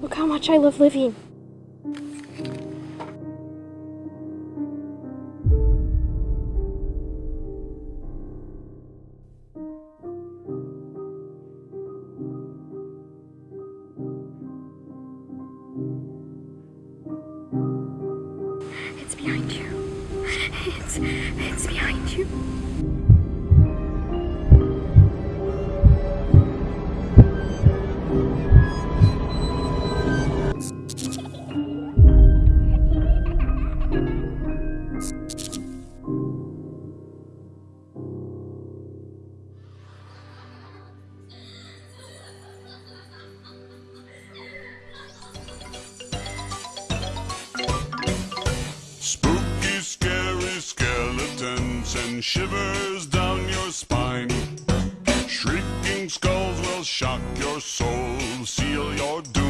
Look how much I love living. Behind you. It's, it's behind you. And shivers down your spine. Shrieking skulls will shock your soul, seal your doom